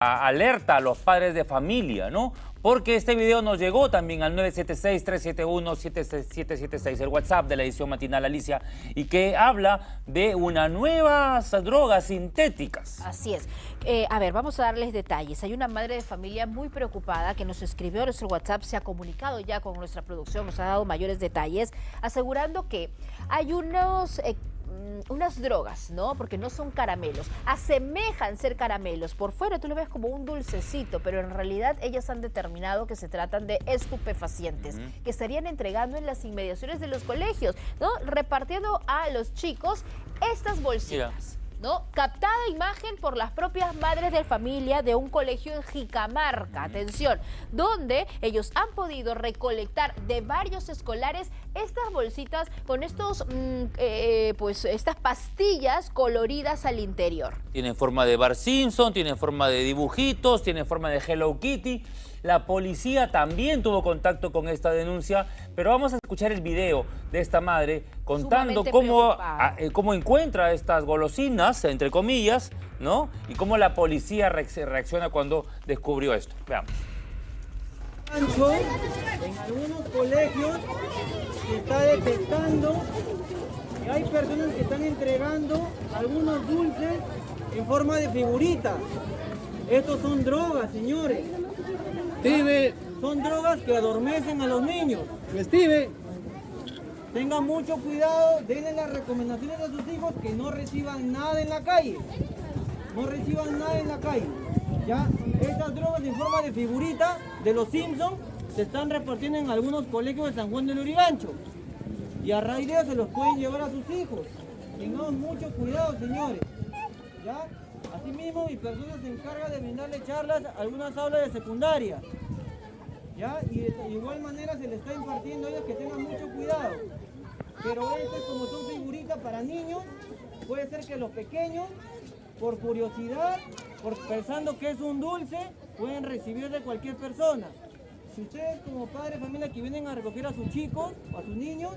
alerta a los padres de familia, ¿no? Porque este video nos llegó también al 976-371-7776, el WhatsApp de la edición matinal Alicia, y que habla de unas nuevas drogas sintéticas. Así es. Eh, a ver, vamos a darles detalles. Hay una madre de familia muy preocupada que nos escribió en nuestro WhatsApp, se ha comunicado ya con nuestra producción, nos ha dado mayores detalles, asegurando que hay unos... Eh, unas drogas, ¿no? Porque no son caramelos. Asemejan ser caramelos. Por fuera tú lo ves como un dulcecito, pero en realidad ellas han determinado que se tratan de estupefacientes, que estarían entregando en las inmediaciones de los colegios, ¿no? Repartiendo a los chicos estas bolsitas. ¿No? Captada imagen por las propias madres de familia de un colegio en Jicamarca, atención, donde ellos han podido recolectar de varios escolares estas bolsitas con estos, mm, eh, pues, estas pastillas coloridas al interior. Tienen forma de Bar Simpson, tienen forma de dibujitos, tienen forma de Hello Kitty. La policía también tuvo contacto con esta denuncia, pero vamos a escuchar el video de esta madre contando cómo, eh, cómo encuentra estas golosinas, entre comillas, ¿no? Y cómo la policía reacciona cuando descubrió esto. Veamos. En algunos colegios se está detectando que hay personas que están entregando algunos dulces en forma de figuritas. Estos son drogas, señores. Steve. Son drogas que adormecen a los niños. Steve. Tengan mucho cuidado, denle las recomendaciones a sus hijos que no reciban nada en la calle. No reciban nada en la calle. ¿Ya? Estas drogas en forma de figurita de los Simpsons se están repartiendo en algunos colegios de San Juan del Urigancho. Y a raíz de eso se los pueden llevar a sus hijos. Tengan mucho cuidado, señores. ¿Ya? Asimismo, mi persona se encarga de brindarle charlas a algunas aulas de secundaria. ¿Ya? Y de igual manera se le está impartiendo a ellos que tengan mucho cuidado. Pero esto, como son figuritas para niños, puede ser que los pequeños, por curiosidad, por pensando que es un dulce, pueden recibir de cualquier persona. Si ustedes como padres de familia que vienen a recoger a sus chicos o a sus niños,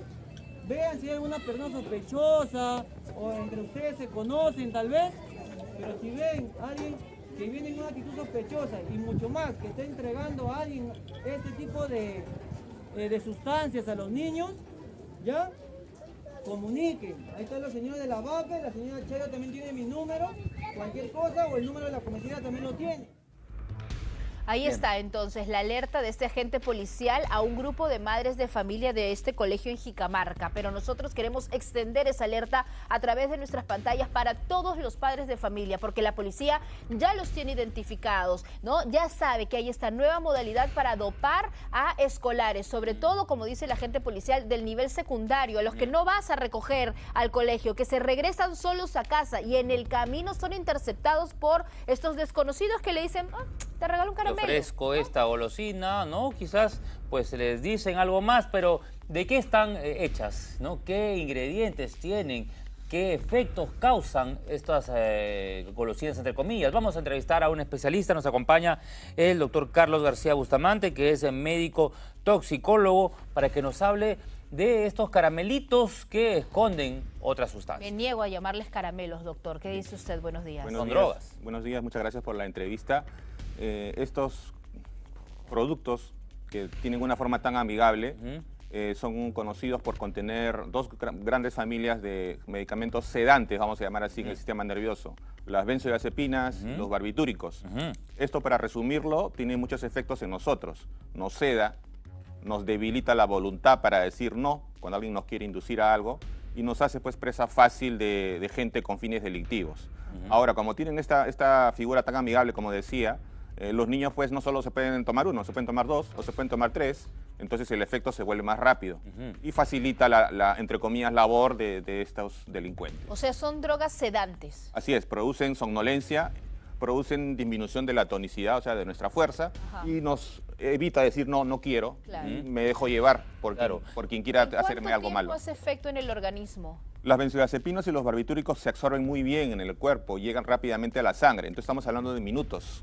vean si hay alguna persona sospechosa o entre ustedes se conocen tal vez, pero si ven a alguien que viene en una actitud sospechosa y mucho más, que está entregando a alguien este tipo de, eh, de sustancias a los niños, ¿ya? Comuniquen. Ahí está la señora de la vaca, la señora Chelo también tiene mi número, cualquier cosa o el número de la comisaría también lo tiene. Ahí está entonces la alerta de este agente policial a un grupo de madres de familia de este colegio en Jicamarca. Pero nosotros queremos extender esa alerta a través de nuestras pantallas para todos los padres de familia, porque la policía ya los tiene identificados, ¿no? Ya sabe que hay esta nueva modalidad para dopar a escolares, sobre todo, como dice el agente policial, del nivel secundario, a los que no vas a recoger al colegio, que se regresan solos a casa y en el camino son interceptados por estos desconocidos que le dicen, ah, te regalo un caramelo ofrezco esta golosina, ¿no? Quizás pues les dicen algo más, pero ¿de qué están eh, hechas? ¿no? ¿Qué ingredientes tienen? ¿Qué efectos causan estas eh, golosinas, entre comillas? Vamos a entrevistar a un especialista, nos acompaña el doctor Carlos García Bustamante, que es médico toxicólogo, para que nos hable de estos caramelitos que esconden otras sustancias. Me niego a llamarles caramelos, doctor. ¿Qué dice usted? Buenos días. Buenos días. Buenos días, muchas gracias por la entrevista. Eh, estos productos que tienen una forma tan amigable eh, son conocidos por contener dos grandes familias de medicamentos sedantes, vamos a llamar así, en el sistema nervioso. Las benzodiazepinas, los barbitúricos. Esto, para resumirlo, tiene muchos efectos en nosotros. Nos seda, nos debilita la voluntad para decir no cuando alguien nos quiere inducir a algo y nos hace pues presa fácil de, gente con fines delictivos. Ahora, como tienen esta, esta figura tan amigable, como decía, eh, los niños pues no solo se pueden tomar uno, se pueden tomar dos o se pueden tomar tres, entonces el efecto se vuelve más rápido y facilita la, entre comillas, labor de, estos delincuentes. O sea, son drogas sedantes. Así es, producen somnolencia, producen disminución de la tonicidad, o sea, de nuestra fuerza, y nos evita decir, no, no quiero, me dejo llevar por, por quien quiera hacerme algo malo. ¿Cuánto hace efecto en el organismo? Las benzodiazepinas y los barbitúricos se absorben muy bien en el cuerpo, llegan rápidamente a la sangre. Entonces estamos hablando de minutos,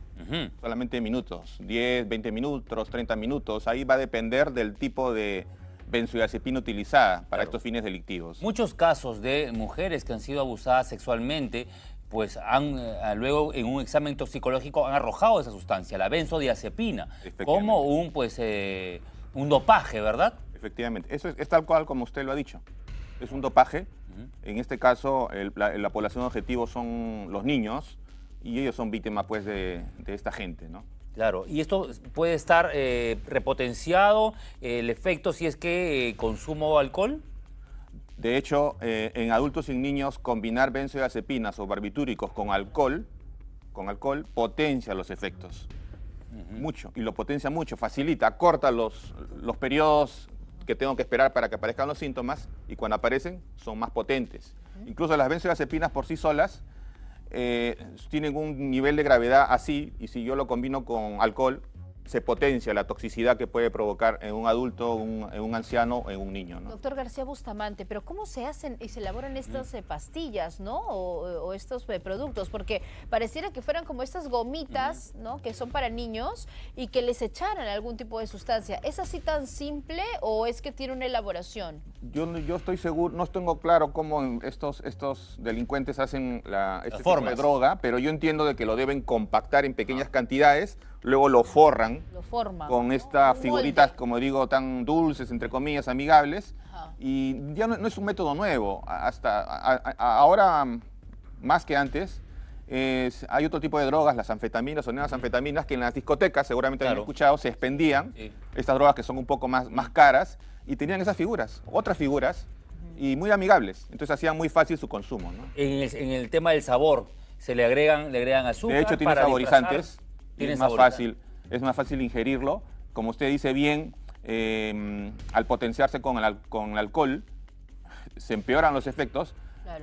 solamente de minutos, 10, 20 minutos, 30 minutos. Ahí va a depender del tipo de benzodiazepina utilizada para estos fines delictivos. Muchos casos de mujeres que han sido abusadas sexualmente pues han eh, luego en un examen toxicológico han arrojado esa sustancia, la benzodiazepina, como un pues eh, un dopaje, ¿verdad? Efectivamente, eso es, tal cual como usted lo ha dicho. Es un dopaje. En este caso, la, población objetivo son los niños y ellos son víctimas pues de, esta gente, ¿no? Claro, y esto puede estar eh, repotenciado, el efecto si es que consumo alcohol. De hecho, eh, en adultos y niños, combinar benzodiazepinas o barbitúricos con alcohol, con alcohol potencia los efectos. Mucho, y lo potencia mucho, facilita, corta los, los periodos que tengo que esperar para que aparezcan los síntomas y cuando aparecen son más potentes. Incluso las benzodiazepinas por sí solas eh, tienen un nivel de gravedad así y si yo lo combino con alcohol se potencia la toxicidad que puede provocar en un adulto, en un anciano o en un niño. Doctor García Bustamante, pero ¿cómo se hacen y se elaboran estas eh, pastillas, ¿no? O, estos eh, productos, porque pareciera que fueran como estas gomitas, ¿no? Que son para niños y que les echaran algún tipo de sustancia. ¿Es así tan simple o es que tiene una elaboración? Yo, yo estoy seguro, no tengo claro cómo estos, estos delincuentes hacen la, este tipo de droga, pero yo entiendo de que lo deben compactar en pequeñas ah. cantidades luego lo forran con estas figuritas, como digo, tan dulces, entre comillas, amigables. Y ya no, es un método nuevo. Hasta ahora, más que antes, hay otro tipo de drogas, las anfetaminas o neosanfetaminas, que en las discotecas, seguramente han escuchado, se expendían. Estas drogas que son un poco más, más caras y tenían esas figuras, otras figuras, y muy amigables. Entonces hacían muy fácil su consumo. En, el, tema del sabor, se le agregan, le agregan azúcar. De hecho, tiene saborizantes es más, fácil, es más fácil ingerirlo. Como usted dice bien, em, al potenciarse con el, con el alcohol, se empeoran los efectos.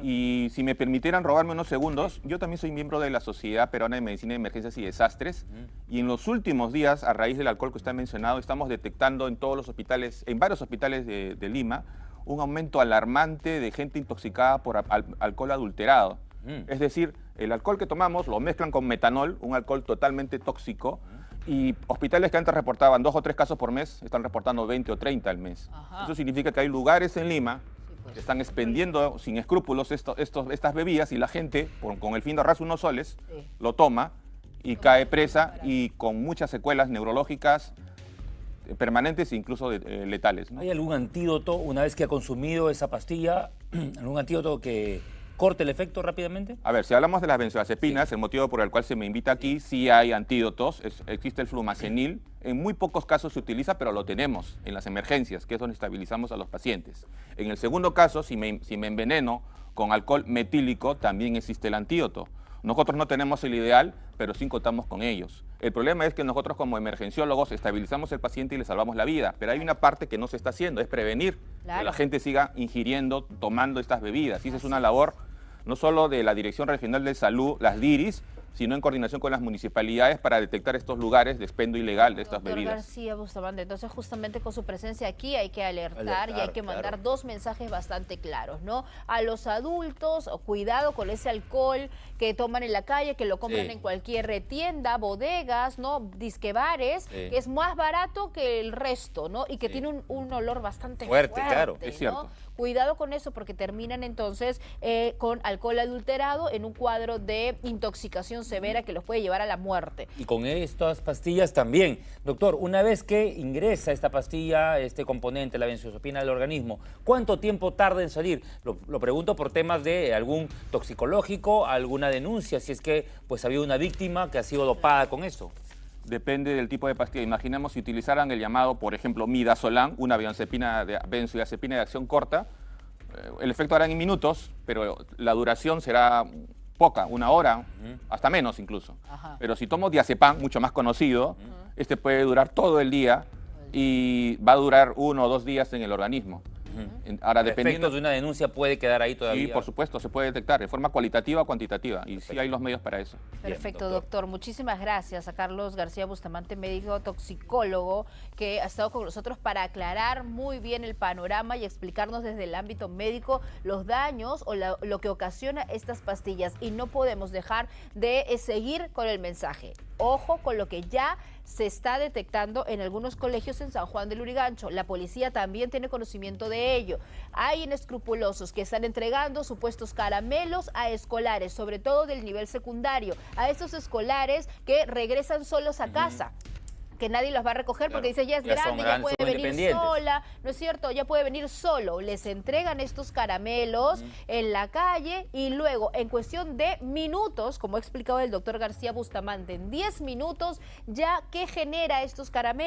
Y si me permitieran robarme unos segundos, yo también soy miembro de la Sociedad Peruana de Medicina de Emergencias y Desastres. Y en los últimos días, a raíz del alcohol que usted ha mencionado, estamos detectando en todos los hospitales, en varios hospitales de, Lima, un aumento alarmante de gente intoxicada por alcohol adulterado. Es decir, el alcohol que tomamos lo mezclan con metanol, un alcohol totalmente tóxico, y hospitales que antes reportaban dos o tres casos por mes, están reportando 20 o 30 al mes. Eso significa que hay lugares en Lima pues. que están expendiendo sin escrúpulos estas bebidas y la gente, con el fin de ahorrarse unos soles, lo toma y cae presa y con muchas secuelas neurológicas eh, permanentes e incluso eh, letales. ¿Hay algún antídoto una vez que ha consumido esa pastilla, algún antídoto que corte el efecto rápidamente? A ver, si hablamos de las benzodiazepinas, el motivo por el cual se me invita aquí, sí hay antídotos, existe el flumacenil, en muy pocos casos se utiliza, pero lo tenemos en las emergencias, que es donde estabilizamos a los pacientes. En el segundo caso, si me, si me enveneno con alcohol metílico, también existe el antídoto. Nosotros no tenemos el ideal, pero sí contamos con ellos. El problema es que nosotros como emergenciólogos estabilizamos al paciente y le salvamos la vida, pero hay una parte que no se está haciendo, es prevenir que la gente siga ingiriendo, tomando estas bebidas. Y esa es una labor no solo de la Dirección Regional de Salud, las DIRIS, sino en coordinación con las municipalidades para detectar estos lugares de expendo ilegal de estas bebidas. García Bustamante, entonces justamente con su presencia aquí hay que alertar, y hay que mandar dos mensajes bastante claros, ¿no? A los adultos, cuidado con ese alcohol que toman en la calle, que lo compran en cualquier tienda, bodegas, ¿no? Disquebares, que es más barato que el resto, ¿no? Y que tiene un, olor bastante fuerte. claro, es cierto. Cuidado con eso porque terminan entonces eh, con alcohol adulterado en un cuadro de intoxicación severa que los puede llevar a la muerte. Y con estas pastillas también. Doctor, una vez que ingresa esta pastilla, este componente, la benzodiazepina del organismo, ¿cuánto tiempo tarda en salir? Lo, pregunto por temas de algún toxicológico, alguna denuncia, si es que pues había una víctima que ha sido dopada con eso depende del tipo de pastilla. Imaginemos si utilizaran el llamado, por ejemplo, midazolam, una benzodiazepina de, benzodiazepina de acción corta, eh, el efecto hará en minutos, pero la duración será poca, una hora, hasta menos incluso. Pero si tomo diazepam, mucho más conocido, este puede durar todo el día y va a durar uno o dos días en el organismo. Ahora, dependiendo de una denuncia puede quedar ahí todavía. Sí, por supuesto, se puede detectar de forma cualitativa o cuantitativa y sí hay los medios para eso. Perfecto, doctor. Muchísimas gracias a Carlos García Bustamante, médico toxicólogo, que ha estado con nosotros para aclarar muy bien el panorama y explicarnos desde el ámbito médico los daños o lo que ocasiona estas pastillas y no podemos dejar de seguir con el mensaje. Ojo con lo que ya se está detectando en algunos colegios en San Juan del Urigancho. La policía también tiene conocimiento de ello. Hay inescrupulosos que están entregando supuestos caramelos a escolares, sobre todo del nivel secundario, a estos escolares que regresan solos a casa que nadie los va a recoger porque dice ya es grande, ya puede venir sola, ¿no es cierto? Ya puede venir solo. Les entregan estos caramelos en la calle y luego en cuestión de minutos, como ha explicado el doctor García Bustamante, en 10 minutos ya que genera estos caramelos